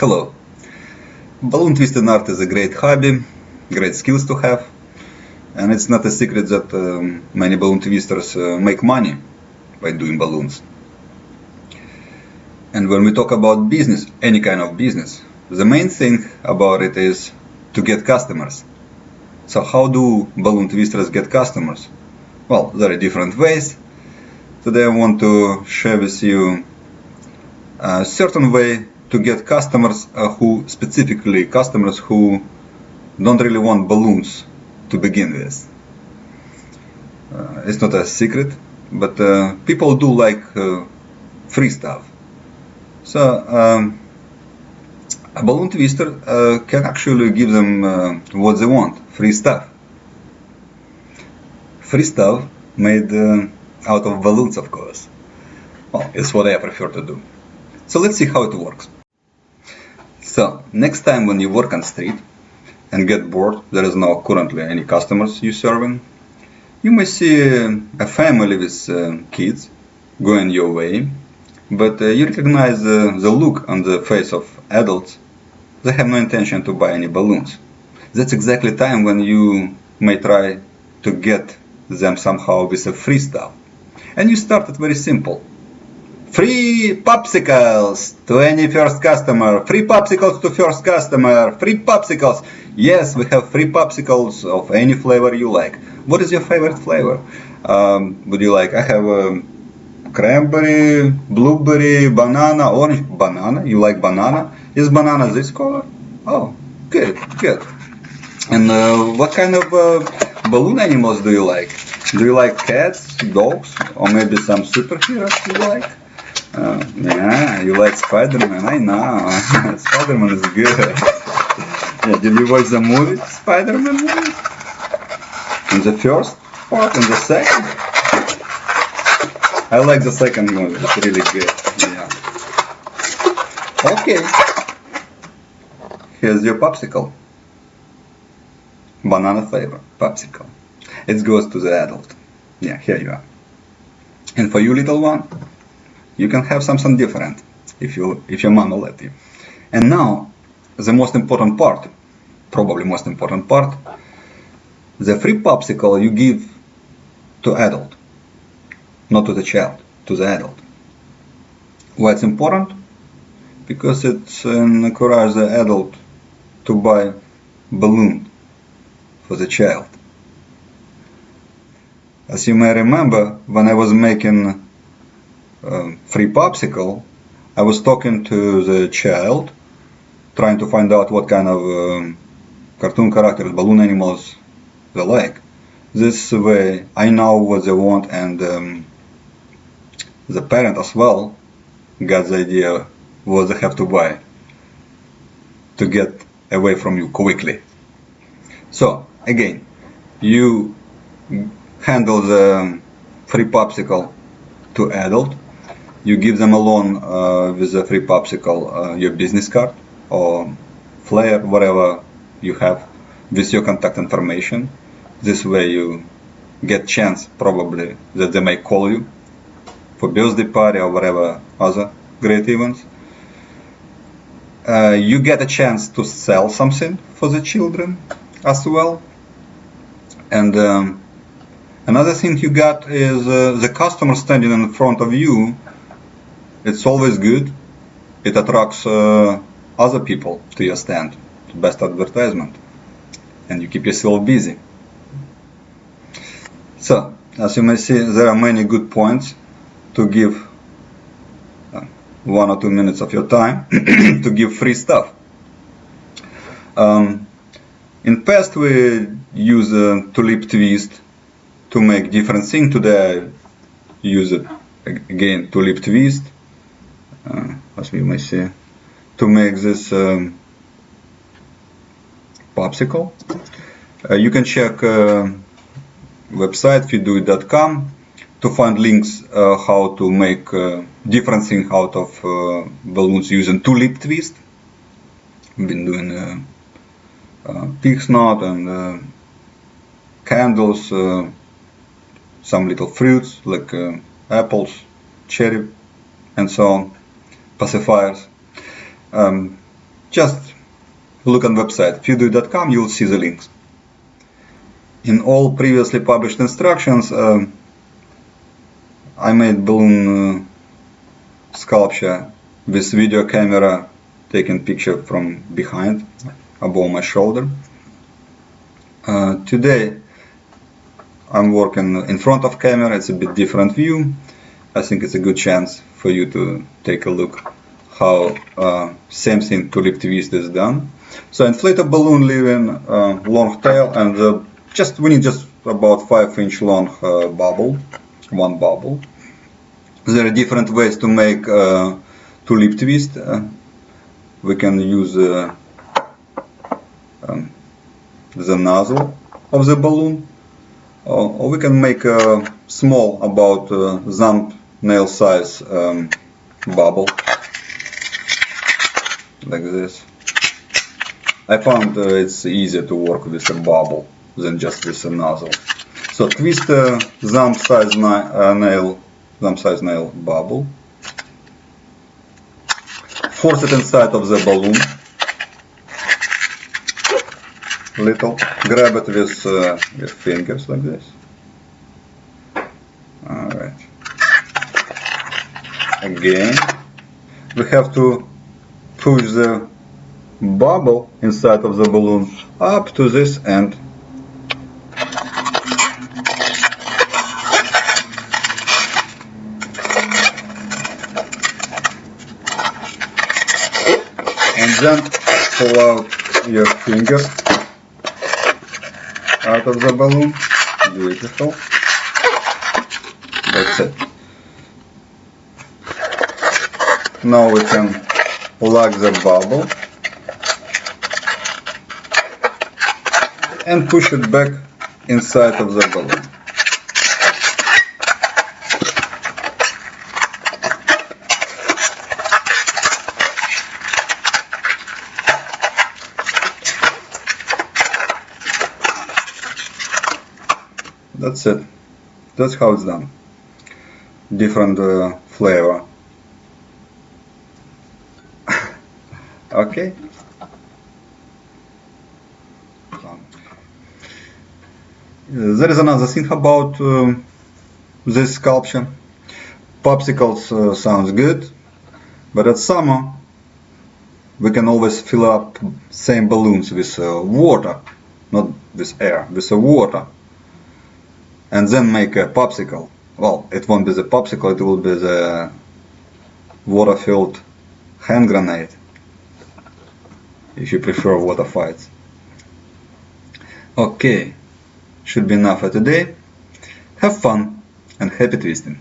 Hello. Balloon twisting art is a great hobby, great skills to have, and it's not a secret that um, many balloon twisters uh, make money by doing balloons. And when we talk about business, any kind of business, the main thing about it is to get customers. So how do balloon twisters get customers? Well, there are different ways. Today I want to share with you a certain way to get customers uh, who specifically customers who don't really want balloons to begin with. Uh, it's not a secret, but uh, people do like uh, free stuff. So um, a balloon twister uh, can actually give them uh, what they want, free stuff. Free stuff made out of balloons, of course. Well, it's what I prefer to do. So let's see how it works. So next time when you work on street and get bored, there is no currently any customers you serving, you may see a family with uh, kids going your way, but uh, you recognize uh, the look on the face of adults. They have no intention to buy any balloons. That's exactly time when you may try to get them somehow with a free stuff. And you start it very simple. Free popsicles to any first customer. Free popsicles to first customer. Free popsicles. Yes, we have free popsicles of any flavor you like. What is your favorite flavor? Um, would you like? I have um, cranberry, blueberry, banana, orange. Banana. You like banana? Is banana this color? Oh, good, good. And uh, what kind of uh, balloon animals do you like? Do you like cats, dogs, or maybe some superheroes you like? Uh, yeah, you like Spider-Man, I know. Spider-Man is good. yeah, did you watch the movie, Spider-Man movie? In the first part and the second? I like the second movie, it's really good. Yeah. Okay. Here's your popsicle. Banana flavor, popsicle. It goes to the adult. Yeah, here you are. And for you little one, you can have something different if you if your will let you. And now the most important part, probably most important part, the free popsicle you give to adult, not to the child, to the adult. Why it's important? Because it uh, encourages the adult to buy balloon for the child. As you may remember, when I was making um, free popsicle, I was talking to the child, trying to find out what kind of um, cartoon characters, balloon animals they like. This way, I know what they want, and um, the parent as well got the idea what they have to buy to get away from you quickly. So again, you handle the free popsicle to adult you give them a loan uh, with a free popsicle, uh, your business card or flyer, whatever you have with your contact information. This way you get chance probably that they may call you for birthday party or whatever other great events. Uh, you get a chance to sell something for the children as well. And um, another thing you got is uh, the customer standing in front of you it's always good. It attracts uh, other people to your stand. Best advertisement. And you keep yourself busy. So, as you may see, there are many good points to give uh, one or two minutes of your time to give free stuff. Um, in past we use a tulip twist to make different things. Today I use it again tulip twist as we may see, to make this um, popsicle. Uh, you can check uh, website feeddoit.com to find links uh, how to make uh, different things out of uh, balloons using tulip twist. We've been doing uh, uh, pig's knot and candles, some little fruits like apples, cherry, and so on pacifiers. Um, just look on website pewdui.com, you will see the links. In all previously published instructions, uh, I made balloon uh, sculpture with video camera taking picture from behind, above my shoulder. Uh, today I'm working in front of camera, it's a bit different view. I think it's a good chance for you to take a look how uh, same thing tulip twist is done. So inflatable balloon leaving uh, long tail and uh, just we need just about 5 inch long uh, bubble, one bubble. There are different ways to make uh, tulip twist. Uh, we can use um, the nozzle of the balloon or we can make a small about uh, thumb nail size um, bubble like this. I found uh, it's easier to work with a bubble than just with a nozzle. So twist a thumb size uh, nail, thumb size nail bubble. Force it inside of the balloon. Little. Grab it with uh, fingers like this. Again. We have to push the bubble inside of the balloon up to this end. And then pull out your finger out of the balloon. Beautiful. That's it. Now we can plug the bubble and push it back inside of the balloon. That's it. That's how it's done. Different uh, flavor. Okay. There is another thing about uh, this sculpture. Popsicles uh, sounds good, but at summer we can always fill up same balloons with uh, water, not with air, with water, and then make a popsicle. Well, it won't be the popsicle, it will be the water-filled hand grenade if you prefer water fights. Okay, should be enough for today. Have fun and happy twisting!